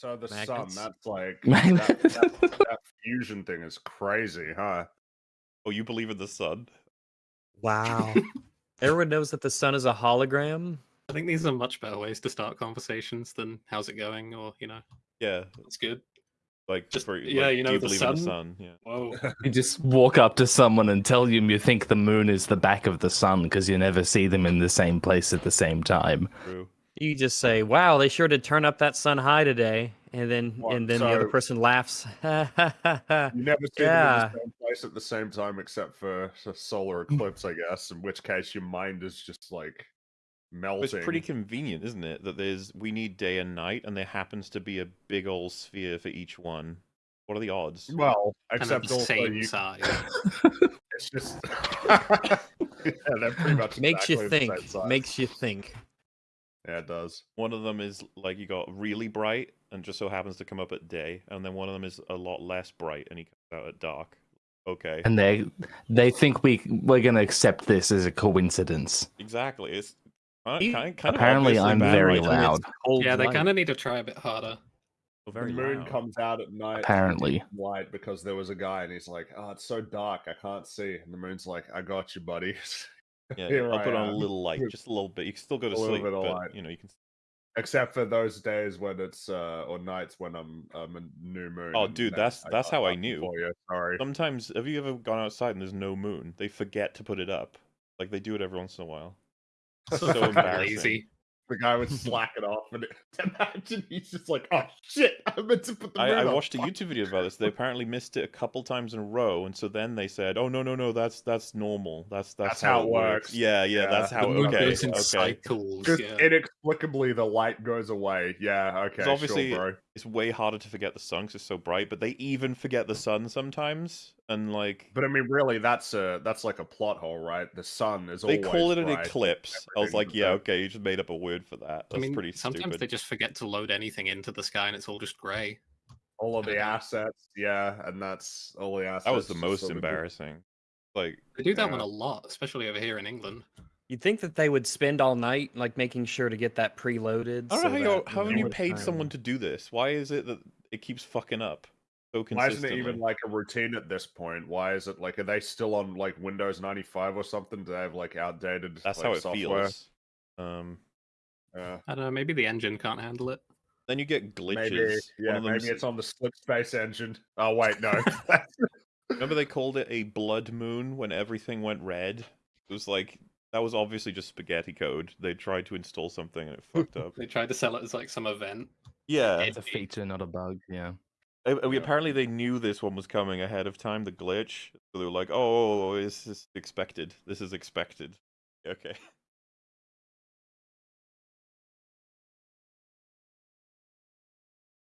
So the Magnets? sun, that's like that, that, that fusion thing is crazy, huh? Oh, you believe in the sun? Wow. Everyone knows that the sun is a hologram. I think these are much better ways to start conversations than "How's it going?" or you know, Yeah, "It's good." like Just- for, yeah, like, you do know, you the believe in the sun? sun? Yeah. Whoa. You just walk up to someone and tell them you think the moon is the back of the sun because you never see them in the same place at the same time. True. You just say, "Wow, they sure did turn up that sun high today," and then What, and then the other person laughs. You never see Yeah. them in the same place at the same time, except for a solar mm. eclipse, I guess. In which case, your mind is just like melting. It's pretty convenient, isn't it? That there's we need day and night, and there happens to be a big old sphere for each one. What are the odds? well, And except the same you, size. it's just yeah, they're pretty much Makes you exactly the same think. Makes you think. Yeah, it does. One of them is like you got really bright and just so happens to come up at day, and then one of them is a lot less bright and he comes out at dark. Okay, And they they think we we're gonna accept this as a coincidence. exactly. It's uh, kind kind, kind Apparently of I'm obviously, very right? loud. Yeah, they light. kind of need to try a bit harder. Oh, very the moon loud. comes out at night. Apparently. light because there was a guy and he's like, "Oh, it's so dark, I can't see." And the moon's like, "I got you, buddy." Yeah, Here I'll I put on a little light, just a little bit. You can still go to a sleep, bit of but light. you know you can. Except for those days when it's uh or nights when I'm um a new moon. Oh, dude, then that's- that's got how I nothing knew. For you. Sorry. Sometimes, have you ever gone outside and there's no moon? They forget to put it up. Like they do it every once in a while. So, So embarrassing. lazy. The guy was slacking off, and imagine he's just like, "Oh shit, I meant to put the moon I, I watched a YouTube video about this. They apparently missed it a couple times in a row, and so then they said, "Oh no, no, no, that's that's normal. That's that's, That's how it works. Yeah, yeah, Yeah. that's The how. the moon Okay, goes in okay. cycles. Just Yeah. inexplicably, the light goes away. Yeah, okay, Because obviously, sure, bro. it's way harder to forget the sun because it's so bright. But they even forget the sun sometimes, and like But I mean, really, that's a that's like a plot hole, right? The sun is always they always call it an bright. eclipse. I was like, yeah, okay, you just made up a word for that. That's I mean, pretty sometimes stupid. they just forget to load anything into the sky and it's all just grey. all of the know. assets, yeah, and that's all the assets. That was the most sort of- embarrassing. Like, They do that Yeah. one a lot, especially over here in England. You'd think that they would spend all night like making sure to get that preloaded. I don't so know how, you, that how no have you paid time- someone to do this? Why is it that it keeps fucking up so Why isn't it even like a routine at this point? Why is it like are they still on like Windows ninety five or something? Do they have like outdated? That's like, how it software? feels. Um, Yeah. I don't know, maybe the engine can't handle it. then you get glitches. Maybe, yeah, maybe them's- it's on the Slipspace engine. Oh wait, no. Remember they called it a blood moon when everything went red? It was like that was obviously just spaghetti code. They tried to install something and it fucked up. They tried to sell it as like some event. Yeah. It's a feature, not a bug. Yeah. We Yeah. apparently they knew this one was coming ahead of time, the glitch. So they were like, "Oh, oh, oh, oh this is expected. This is expected." Okay.